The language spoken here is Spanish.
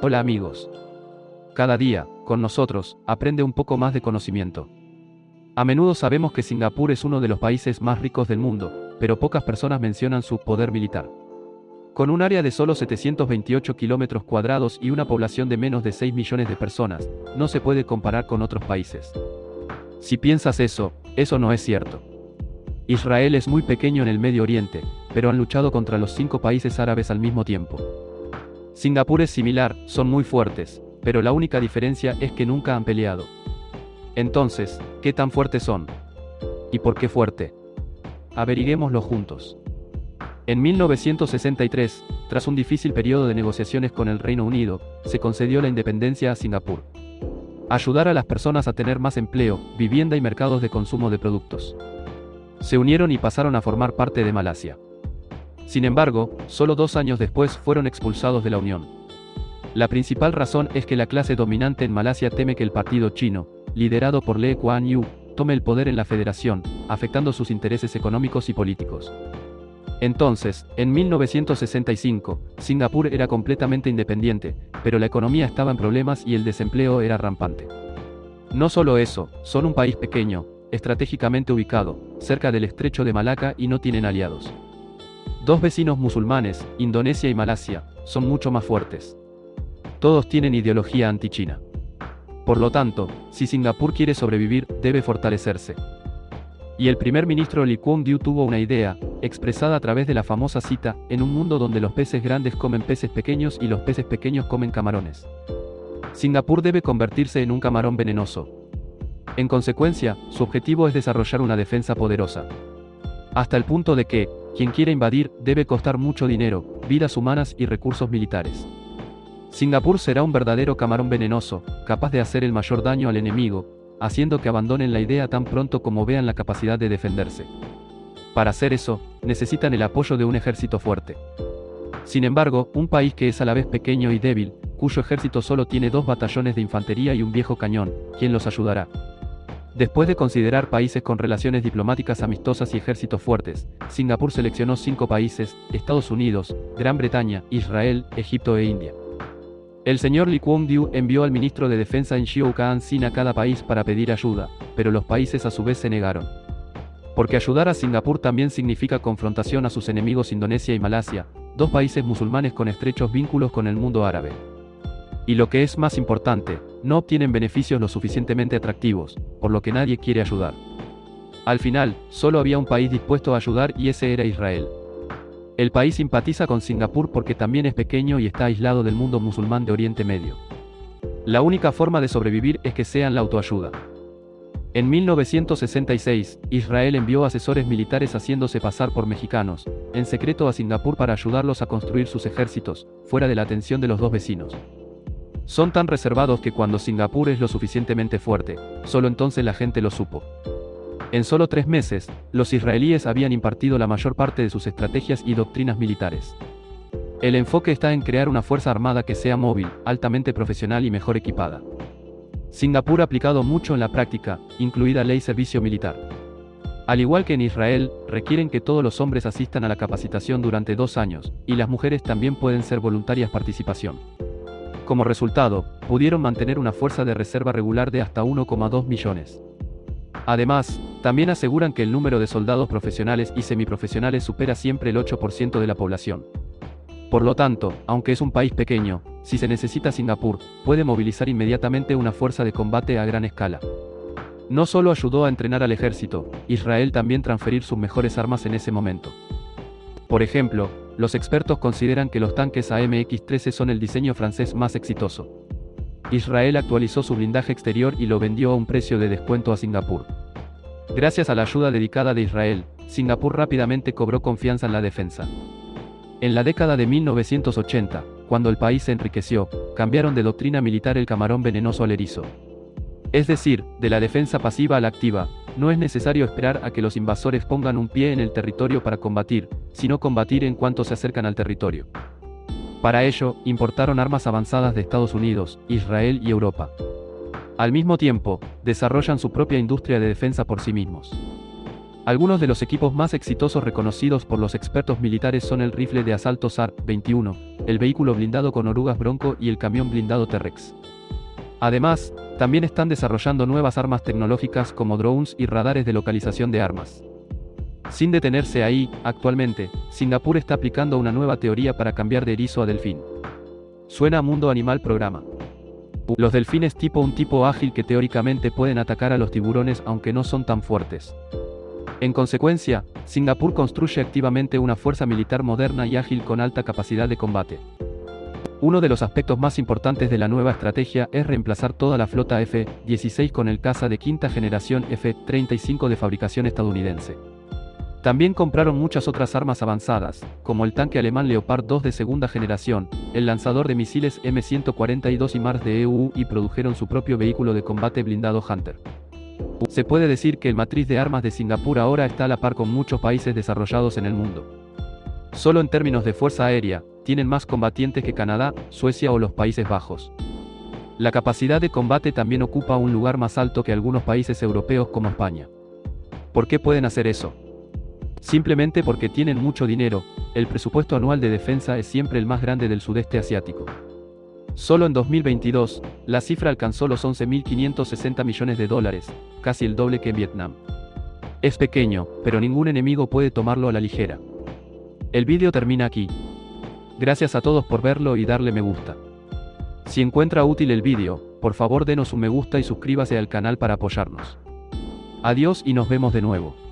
Hola amigos. Cada día, con nosotros, aprende un poco más de conocimiento. A menudo sabemos que Singapur es uno de los países más ricos del mundo, pero pocas personas mencionan su poder militar. Con un área de solo 728 kilómetros cuadrados y una población de menos de 6 millones de personas, no se puede comparar con otros países. Si piensas eso, eso no es cierto. Israel es muy pequeño en el Medio Oriente, pero han luchado contra los cinco países árabes al mismo tiempo. Singapur es similar, son muy fuertes, pero la única diferencia es que nunca han peleado. Entonces, ¿qué tan fuertes son? ¿Y por qué fuerte? Averiguémoslo juntos. En 1963, tras un difícil periodo de negociaciones con el Reino Unido, se concedió la independencia a Singapur. Ayudar a las personas a tener más empleo, vivienda y mercados de consumo de productos. Se unieron y pasaron a formar parte de Malasia. Sin embargo, solo dos años después fueron expulsados de la Unión. La principal razón es que la clase dominante en Malasia teme que el partido chino, liderado por Lee Kuan Yew, tome el poder en la federación, afectando sus intereses económicos y políticos. Entonces, en 1965, Singapur era completamente independiente, pero la economía estaba en problemas y el desempleo era rampante. No solo eso, son un país pequeño, estratégicamente ubicado, cerca del estrecho de Malaca y no tienen aliados. Dos vecinos musulmanes, Indonesia y Malasia, son mucho más fuertes. Todos tienen ideología anti-China. Por lo tanto, si Singapur quiere sobrevivir, debe fortalecerse. Y el primer ministro Lee Kuan Yew tuvo una idea, expresada a través de la famosa cita, en un mundo donde los peces grandes comen peces pequeños y los peces pequeños comen camarones. Singapur debe convertirse en un camarón venenoso. En consecuencia, su objetivo es desarrollar una defensa poderosa. Hasta el punto de que, quien quiera invadir, debe costar mucho dinero, vidas humanas y recursos militares. Singapur será un verdadero camarón venenoso, capaz de hacer el mayor daño al enemigo, haciendo que abandonen la idea tan pronto como vean la capacidad de defenderse. Para hacer eso, necesitan el apoyo de un ejército fuerte. Sin embargo, un país que es a la vez pequeño y débil, cuyo ejército solo tiene dos batallones de infantería y un viejo cañón, ¿quién los ayudará? Después de considerar países con relaciones diplomáticas amistosas y ejércitos fuertes, Singapur seleccionó cinco países, Estados Unidos, Gran Bretaña, Israel, Egipto e India. El señor Lee Kuan Yew envió al ministro de Defensa en Xiu Kaan Sin a cada país para pedir ayuda, pero los países a su vez se negaron. Porque ayudar a Singapur también significa confrontación a sus enemigos Indonesia y Malasia, dos países musulmanes con estrechos vínculos con el mundo árabe. Y lo que es más importante, no obtienen beneficios lo suficientemente atractivos, por lo que nadie quiere ayudar. Al final, solo había un país dispuesto a ayudar y ese era Israel. El país simpatiza con Singapur porque también es pequeño y está aislado del mundo musulmán de Oriente Medio. La única forma de sobrevivir es que sean la autoayuda. En 1966, Israel envió asesores militares haciéndose pasar por mexicanos, en secreto a Singapur para ayudarlos a construir sus ejércitos, fuera de la atención de los dos vecinos. Son tan reservados que cuando Singapur es lo suficientemente fuerte, solo entonces la gente lo supo. En solo tres meses, los israelíes habían impartido la mayor parte de sus estrategias y doctrinas militares. El enfoque está en crear una fuerza armada que sea móvil, altamente profesional y mejor equipada. Singapur ha aplicado mucho en la práctica, incluida ley servicio militar. Al igual que en Israel, requieren que todos los hombres asistan a la capacitación durante dos años, y las mujeres también pueden ser voluntarias participación. Como resultado, pudieron mantener una fuerza de reserva regular de hasta 1,2 millones. Además, también aseguran que el número de soldados profesionales y semiprofesionales supera siempre el 8% de la población. Por lo tanto, aunque es un país pequeño, si se necesita Singapur, puede movilizar inmediatamente una fuerza de combate a gran escala. No solo ayudó a entrenar al ejército, Israel también transferir sus mejores armas en ese momento. Por ejemplo, los expertos consideran que los tanques AMX-13 son el diseño francés más exitoso. Israel actualizó su blindaje exterior y lo vendió a un precio de descuento a Singapur. Gracias a la ayuda dedicada de Israel, Singapur rápidamente cobró confianza en la defensa. En la década de 1980, cuando el país se enriqueció, cambiaron de doctrina militar el camarón venenoso al erizo. Es decir, de la defensa pasiva a la activa, no es necesario esperar a que los invasores pongan un pie en el territorio para combatir, sino combatir en cuanto se acercan al territorio. Para ello, importaron armas avanzadas de Estados Unidos, Israel y Europa. Al mismo tiempo, desarrollan su propia industria de defensa por sí mismos. Algunos de los equipos más exitosos reconocidos por los expertos militares son el rifle de asalto SAR-21, el vehículo blindado con orugas Bronco y el camión blindado T-Rex. Además, también están desarrollando nuevas armas tecnológicas como drones y radares de localización de armas. Sin detenerse ahí, actualmente, Singapur está aplicando una nueva teoría para cambiar de erizo a delfín. Suena a Mundo Animal Programa. Los delfines tipo un tipo ágil que teóricamente pueden atacar a los tiburones aunque no son tan fuertes. En consecuencia, Singapur construye activamente una fuerza militar moderna y ágil con alta capacidad de combate. Uno de los aspectos más importantes de la nueva estrategia es reemplazar toda la flota F-16 con el caza de quinta generación F-35 de fabricación estadounidense. También compraron muchas otras armas avanzadas, como el tanque alemán Leopard 2 de segunda generación, el lanzador de misiles M142 y Mars de EU y produjeron su propio vehículo de combate blindado Hunter. Se puede decir que el matriz de armas de Singapur ahora está a la par con muchos países desarrollados en el mundo. Solo en términos de fuerza aérea, tienen más combatientes que Canadá, Suecia o los Países Bajos. La capacidad de combate también ocupa un lugar más alto que algunos países europeos como España. ¿Por qué pueden hacer eso? Simplemente porque tienen mucho dinero, el presupuesto anual de defensa es siempre el más grande del sudeste asiático. Solo en 2022, la cifra alcanzó los 11.560 millones de dólares, casi el doble que en Vietnam. Es pequeño, pero ningún enemigo puede tomarlo a la ligera. El vídeo termina aquí. Gracias a todos por verlo y darle me gusta. Si encuentra útil el vídeo, por favor denos un me gusta y suscríbase al canal para apoyarnos. Adiós y nos vemos de nuevo.